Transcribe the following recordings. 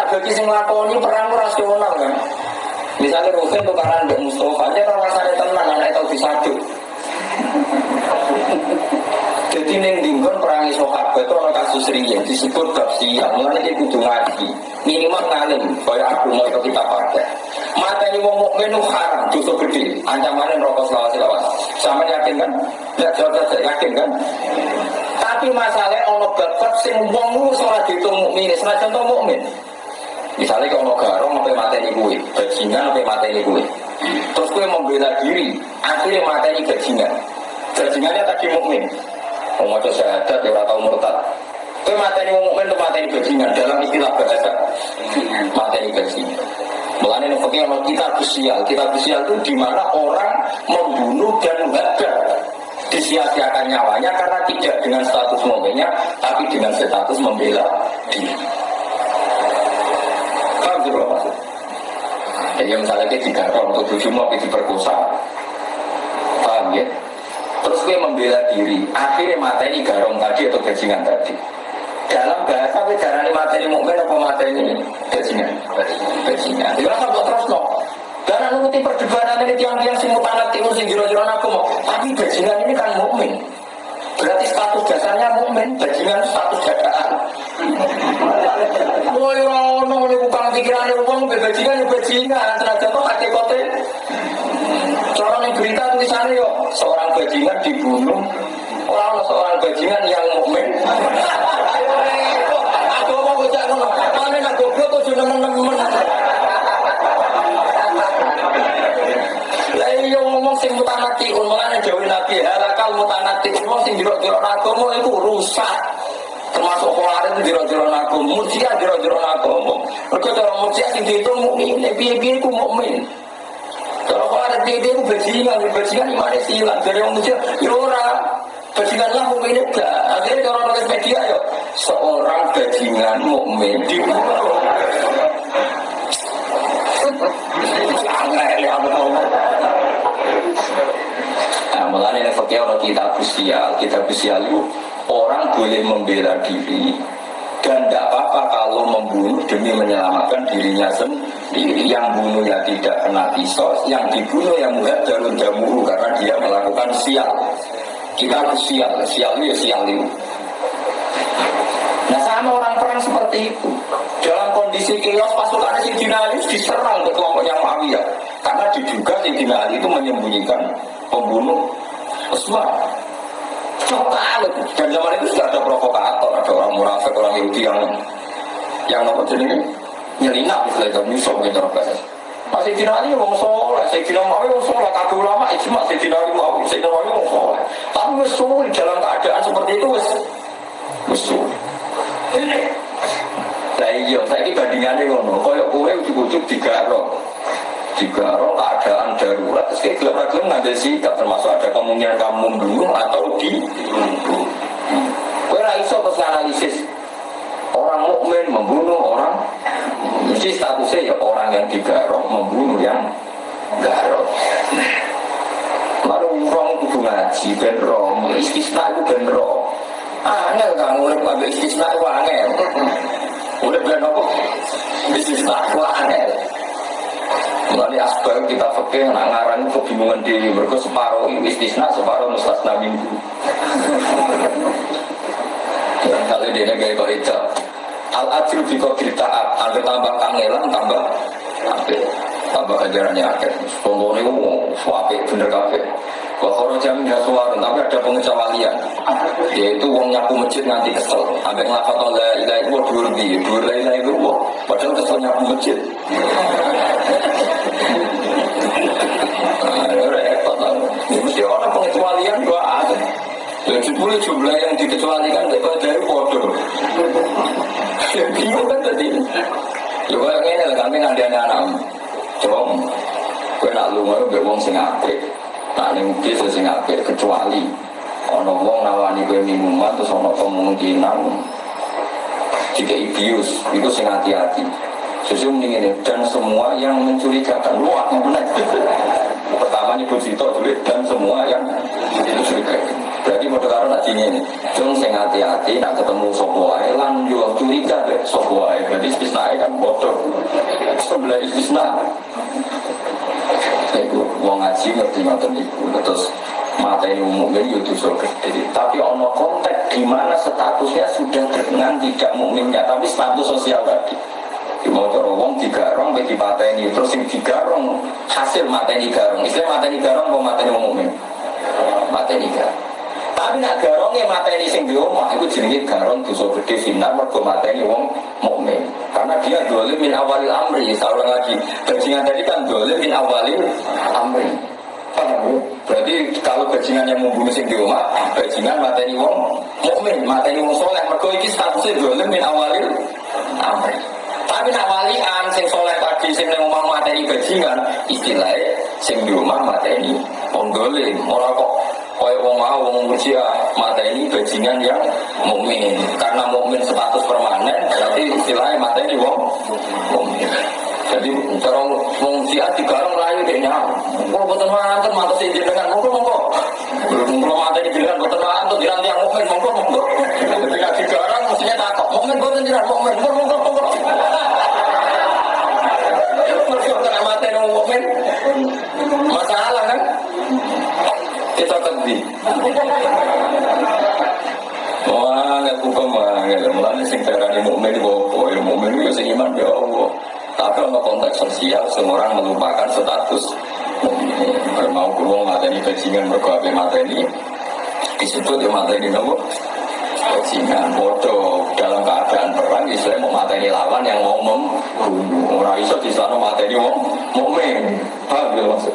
nak bagi sing lakoni perang rasional kan. Misalnya Ruhin tukaran dengan Mustafa aja kan rasanya tenang, anak itu disaduk. Jadi neng dinggon perangi sahabat itu orang kasus riya disebut bab siang. Mulanya dia kudu ngaji. Minimal ngalim, kaya aku mau itu kita pakai. Mata ini mau mukmin haram, justru gede. Ancamannya rokok selawas selawas. Sama yakin kan? Ya jawab saja, yakin kan? Tapi masalahnya ono babat sing wong lu salah dihitung mukmin, salah contoh mukmin. Misalnya kalau garong sampai materi gue, bajingan sampai materi gue. Terus gue membela diri, akhirnya materi bajingan. Bajingannya tadi mukmin. Mau syahadat ya atau murtad. Itu materi mukmin itu materi bajingan dalam istilah bahasa. Materi bajingan. Mulanya ini fakir kita besial. Kita besial itu di mana orang membunuh dan menghadap disia-siakan nyawanya karena tidak dengan status mukminnya, tapi dengan status membela diri. Paham sih maksud? Jadi misalnya kita digarong untuk tujuh mau diperkosa, paham ya? Terus gue membela diri, akhirnya materi garong tadi atau bajingan tadi. Dalam bahasa gue jarang materi mukmin apa materi bajingan, bajingan. Jadi rasa buat terus no. Dan nuruti perdebatan ini tiang-tiang sing mutanat timun sing jiro-jiro aku mau. Tapi bajingan ini kan mukmin. Berarti status dasarnya mukmin, bajingan status dadaan. Woi rono ini bukan pikirannya uang, bajingan ya bajingan. Tenaga kok hati kote. Cara nih berita tulisannya yuk, seorang bajingan dibunuh. Orang seorang bajingan yang mukmin. Aku mau bocah ngono, mana nak goblok sudah nemen-nemen. Jero-jero agama, murjiah jero-jero agama. Mergo cara murjiah sing dihitung mukmin, piye-piye iku mukmin. Kemarin dia itu bajingan, bajingan gimana sih hilang dari orang murjiah, ya ora. Bajingan lah mukmin itu Akhirnya kalau nulis media ya seorang bajingan mukmin dibunuh. Angel ya. Nah, mulanya fakir orang kita usia, kita usia itu orang boleh membela diri dan tidak apa-apa kalau membunuh demi menyelamatkan dirinya sendiri. Yang bunuhnya tidak kena kisos, yang dibunuh yang mudah darun jamuru karena dia melakukan sial. Kita sial, sial itu ya sial itu. Nah sama orang perang seperti itu Dalam kondisi kios pasukan Sidina Ali diserang ke kelompoknya Muawiyah Karena diduga Sidina Ali itu menyembunyikan pembunuh Usman Coba Dan zaman itu sudah ada provokator Ada orang orang Yahudi yang Yang nopo jenis Nyelinap misalnya itu Nyusok gitu Masih Sidina Ali mau soleh. Sidina Muawiyah mau soleh. Kabeh ulama ijma Sidina Ali Muawiyah Sidina Ali mau soleh. Tapi wes sulit dalam keadaan seperti itu wes Wes sulit Lah iya, saya ini bandingannya ngono. Koyok kue ujuk-ujuk digaro, digaro keadaan darurat. Terus kayak gelap-gelap ngambil sikap termasuk ada kemungkinan kamu membunuh atau di. Kue iso terus analisis orang mukmin membunuh orang. Mesti statusnya ya orang yang digaro membunuh yang garot. Lalu orang kudu ngaji ben ro, istisna itu ben ro. Angel kan urip ambil istisna itu angel. Urip ben apa? Istisna itu angel. Mulai asbab kita fakir nak ngarang kebingungan diri mereka separuh istisna separuh mustasna minggu. Kalau dia kau itu, al adil di kau taat, ada tambah kangelan tambah apa? Tambah ajarannya akhir. Contohnya itu suape bener kafe. Kalau jam suara, tapi ada pengecualian. Yaitu uang nyapu masjid nanti kesel. Sampai ngelafat oleh ilah itu dua lebih, dua ilah itu wah. Padahal kesel nyapu masjid. Nah, lah. Ini mesti orang pengecualian dua ada. Dan sepuluh jumlah yang dikecualikan lepas dari bodoh. Ya bingung kan tadi. Ya kayak gini lah, kami nggak ada anak. Coba, gue nak lu mau gue wong sing apik. Nah ini mungkin sing kecuali ono wong nawani gue minuman terus ono kemungkinan jika ibius itu sing hati-hati. Susu ini dan semua yang mencurigakan wah benar. Pertama nyebut situ dulu dan semua yang mencurigakan. Berarti mau karo nak ini. Hati-hati nak ketemu sopo wae lan yo curiga deh sopo wae. Berarti istisna kan bodoh. Sebelah istisna. Iku wong ngaji ngerti ngoten iku terus mata ini umum ini itu gede. Tapi ono konteks di mana statusnya sudah dengan tidak mukminnya, tapi status sosial tadi. Di mau wong digarong, bagi ini terus yang digarong hasil mata ini garong. Istilah mata ini garong, mau mata ini mateni garong. Tapi nak garongnya mateni sing di itu jenenge garong dosa gede sinar mergo mateni wong mukmin. Karena dia dolim min awalil amri. Saya lagi, bajingan tadi kan dolim min awalil amri. Paham Berarti kalau bajingan yang membunuh sing di bajingan mateni wong mukmin, mateni wong soleh. Mergo iki statusnya dolim min awalil amri. Tapi nak walian sing soleh tadi sing nang omah mateni bajingan, istilahnya sing di omah mateni wong dolim. Ora kok Kaya wong mau wong murjia mata ini bajingan yang mukmin. Karena mukmin status permanen, berarti istilahnya mata ini wong mukmin. Jadi cara wong digarong layu deh nyam. Kok boten manten mata sing jenengan monggo monggo. Belum mata ini jenengan boten manten diranti yang mukmin monggo monggo. Wah, aku ke mana? Mulanya sing darani mukmin bopo, ya mukmin itu sing iman ya Allah. Tapi dalam konteks sosial, semua orang melupakan status mukmin. Mau kulo mateni bajingan mergo ape mateni disebut ya mateni nopo bajingan bodoh dalam keadaan perang Islam mau mateni lawan yang mau membunuh orang iso di sana mateni wong mukmin paham ya maksud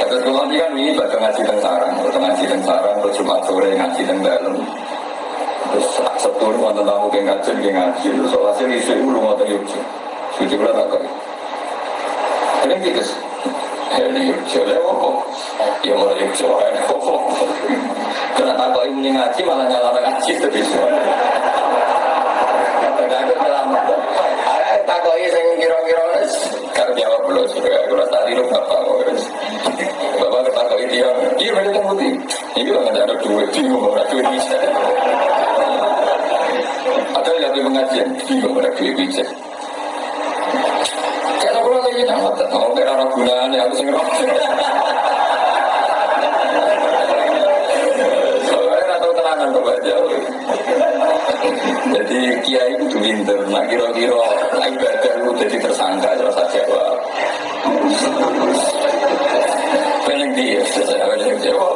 Terus kalau ini kan ini baca ngaji dan sarang, baca ngaji dan sarang, terus cuma sore ngaji dan dalam. Terus setur wonten tamu ke ngaji, ke ngaji, terus soal hasil isu itu belum ada yuk. Suci pula tak kau. Ini gitu. Ini yuk, jadi apa? Ya yuk, jadi apa? Karena tak kau ini ngaji malah nyala ngaji terus. Selamat. Tak kau ini saya kira-kira Karena jawab belum sudah. Kalau tadi lu bapak Bapak dia, iya mereka kan putih. Ini lah ada duit, bingung ada duit bisa. Ada yang di pengajian, bingung ada duit bisa. Kalau kalau lagi nama, mau kira orang gunanya aku sing Jadi kiai itu pinter, nak kira-kira ibadah itu jadi tersangka, rasa jawab. Pengen dia, saya pengen jawab,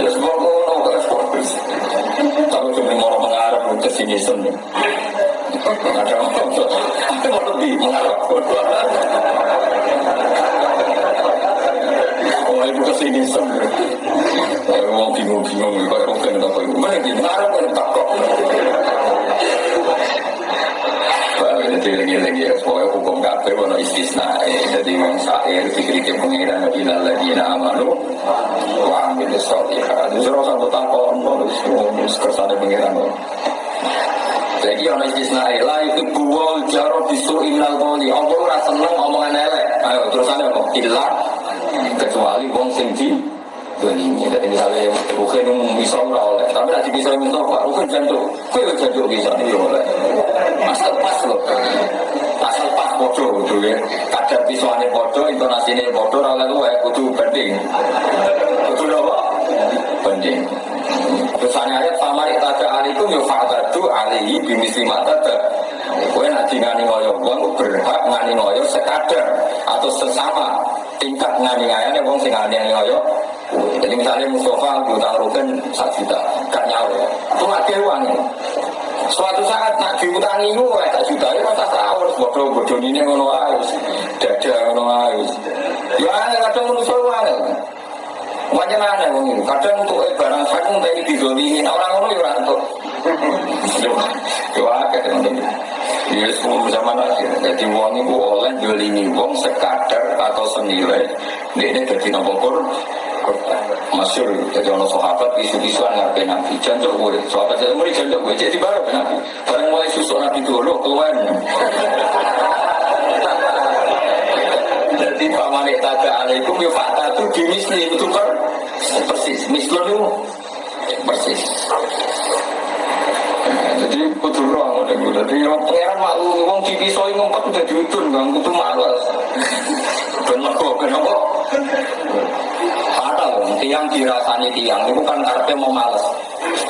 ya semua mau nggak fokus. Tapi cuma mau mengarap ke sini sini. Ada apa? Ada mau lebih mengarap. Oh, ibu ke sini sini. Mau bingung-bingung, kalau bukan apa itu. Mana dia mengarap kan takut. Jadi lagi ya, pokoknya hukum kafir warna istisna. Jadi yang syair dikritik pengiran ila lagi amanu wa amil sholihat. Itu rasa takon, terus kersane pengiran. Jadi orang istisna la itu buwal jarot disu innal qoli. Allah ora seneng omongan elek. Ayo terusane apa? Illa kecuali wong sing di jadi misalnya bukan bisa ora oleh tapi nanti bisa minta pak bukan jantung kue jantung bisa ini oleh asal pas loh pas bodoh gitu ya. Kadar visualnya bodoh intonasinya bodoh oleh lu ya kudu banding kudu apa banding Misalnya ayat famari tada alikum yo fatadu alihi bimisi mata Kue nanti ngani ngoyo wong berhak ngani ngoyo sekadar atau sesama tingkat ngani ngayane wong sing ngani ngoyo. Jadi misalnya Mustafa diutang rugen satu juta, gak nyawa. Itu nggak uang Suatu saat nak diutangi gue, eh, tak juta ya masa harus bodoh bodoh ini ngono harus, dada ngono harus. Ya ada kadang manusia uang. Wajar aneh wong itu. Kadang untuk barang hak pun tadi didolimin. Orang orang ya orang untuk. Coba akeh teman-teman. Ya semua zaman akhir. Jadi wong itu oleh dolimi wong sekadar atau senilai. Ini jadi nopo masyur jadi orang sahabat isu-isuan ngapain nabi. Janjok gue sahabat saya mulai janjok gue jadi baru nabi. Barang mulai susu nabi dulu keluar jadi paman tada alaikum ya fakta itu di misli itu per persis. Mislun itu? Persis. Jadi kudu roh jadi orang pengeran malu wong dipisoi ngumpet udah diutun bang. Kudu malas dirasani tiang itu kan karpe mau males.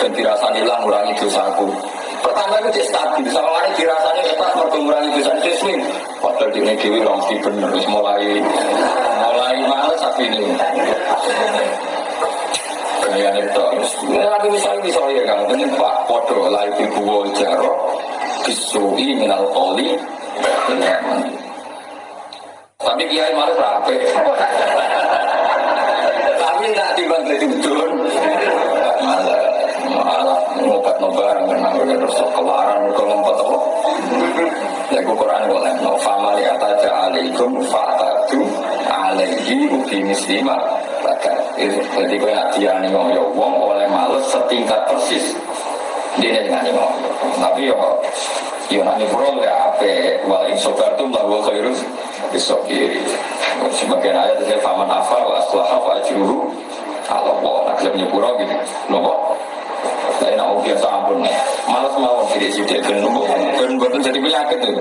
Dan dirasani lah ngurangi dosaku. Pertama itu dia stabil sama mana dirasani ikhlas mau mengurangi dosa itu padahal di dewi sih bener mulai mulai males tapi ini. Gaya itu ini lagi misalnya misalnya ya kan ini pak podo lagi buwo jaro disui minal koli tapi kiai malah rapi timbang dari udun malah malah ngobat nobar karena udah terus kelaran ke lompat apa ya Quran boleh no fama li ataja alaikum fa'tadu alaihi ubi mislima maka jadi kau nak diani ya wong oleh males setingkat persis. Dia dengan ngomong tapi yo yo nanti pro ya ape wal insobartum lahu khairus. Bisokiri sebagian ayat itu faman afa wa aslaha wa ajruhu ala Allah nak lebih nyepuro gitu nopo saya nak biasa ampun malas mau tidak sih dia kan nopo kan buatan jadi penyakit itu